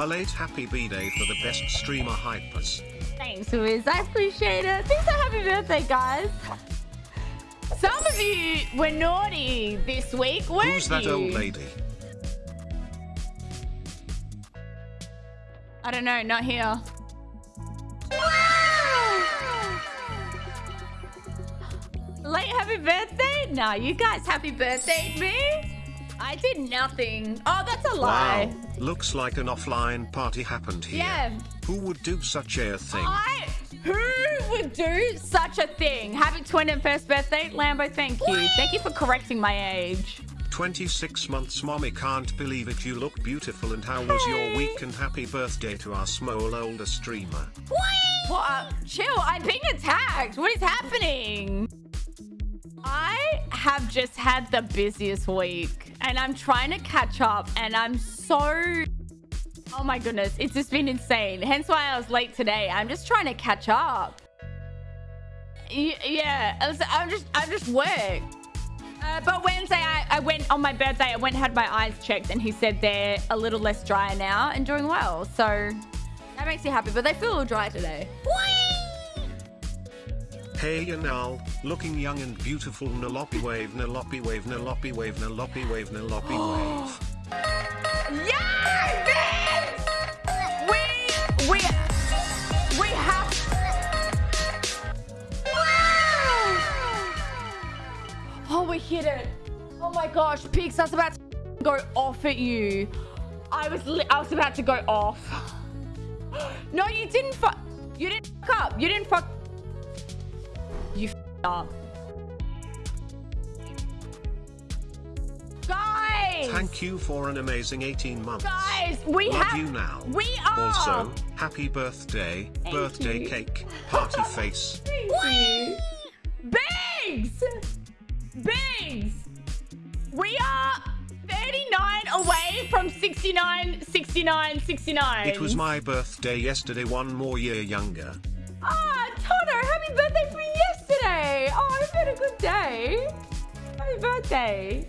A late happy B-day for the best streamer hypers. Thanks, Wiz. I appreciate it. Thanks for happy birthday, guys. Some of you were naughty this week, weren't Who's that you? old lady? I don't know, not here. Late happy birthday? Nah, you guys happy birthday me? I did nothing. Oh, that's a lie. Wow, looks like an offline party happened here. Yeah. Who would do such a thing? I who would do such a thing? Happy 21st birthday, Lambo. Thank you. Thank you for correcting my age. 26 months mommy can't believe it you look beautiful and how was your week and happy birthday to our small older streamer. What? Uh, chill. I'm being attacked. What is happening? Have just had the busiest week and I'm trying to catch up and I'm so Oh my goodness, it's just been insane. Hence why I was late today. I'm just trying to catch up. Yeah, I'm just I'm just work. Uh, but Wednesday, I, I went on my birthday. I went had my eyes checked, and he said they're a little less dry now and doing well. So that makes me happy. But they feel dry today. Hey Yanal, looking young and beautiful Nalopi wave Nalopi wave Nalopi wave Nalopi wave Nalopi wave. Yeah, Vince! We we we have. Oh, we hit it! Oh my gosh, Peaks, I was about to go off at you. I was li- I was about to go off. No, you didn't fuck. You didn't fuck up. You didn't fuck. You. Guys! Thank you for an amazing 18 months. Guys, we Love have. you now. We are. Also, happy birthday, Thank birthday you. cake, party face. Thank you. Biggs! Biggs! We are 39 away from 69, 69, 69. It was my birthday yesterday, one more year younger. Ah, Tono, happy birthday for me yesterday. Oh, I hope you had a good day. Happy birthday.